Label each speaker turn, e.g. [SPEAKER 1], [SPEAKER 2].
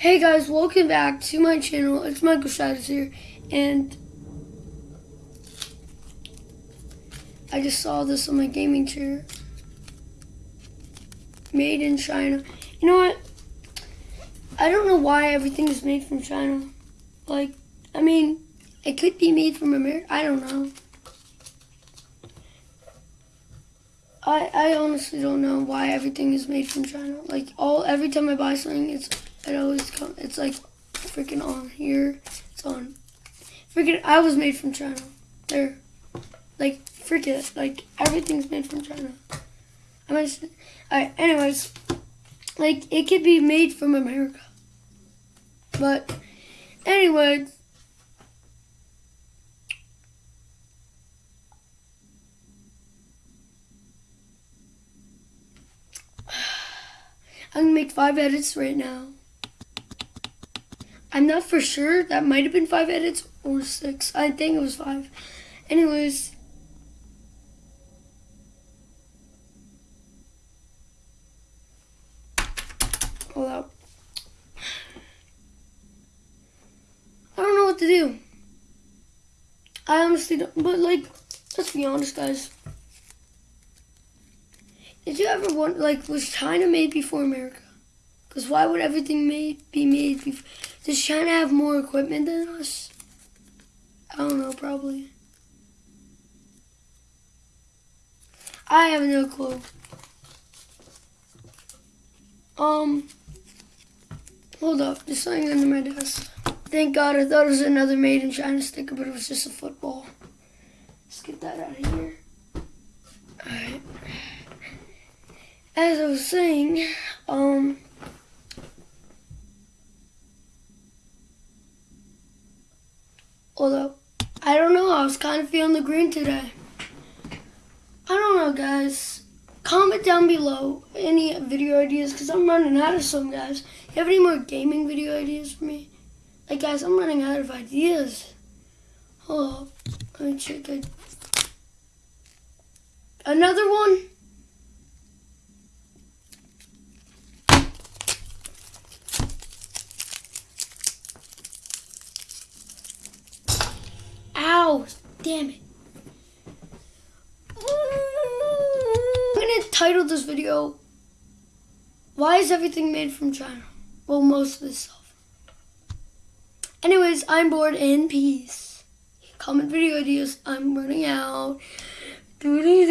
[SPEAKER 1] Hey guys, welcome back to my channel. It's Michael Shadows here, and I just saw this on my gaming chair. Made in China. You know what? I don't know why everything is made from China. Like, I mean, it could be made from America. I don't know. I I honestly don't know why everything is made from China. Like all every time I buy something, it's it always come. It's like freaking on here. It's on. Freaking, I was made from China. There, like freaking, like everything's made from China. I mean, alright. Anyways, like it could be made from America, but anyways. I'm gonna make five edits right now. I'm not for sure. That might have been five edits or six. I think it was five. Anyways. Hold up. I don't know what to do. I honestly don't, but like, let's be honest, guys. Did you ever want, like, was China made before America? Because why would everything made be made before? Does China have more equipment than us? I don't know, probably. I have no clue. Um, hold up, there's something under my desk. Thank God, I thought it was another made in China sticker, but it was just a football. Let's get that out of here. As I was saying, um, although, I don't know, I was kind of feeling the green today. I don't know, guys. Comment down below any video ideas, because I'm running out of some, guys. You have any more gaming video ideas for me? Like, guys, I'm running out of ideas. Hold up. Let me check it. Another one? Damn it. Mm. I'm gonna title this video, Why is everything made from China? Well, most of this stuff. Anyways, I'm bored and peace. Comment video ideas. I'm running out. -doo -doo